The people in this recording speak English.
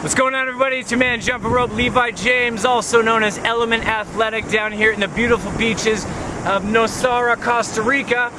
What's going on everybody? It's your man Jumping Rope Levi James, also known as Element Athletic down here in the beautiful beaches of Nosara, Costa Rica.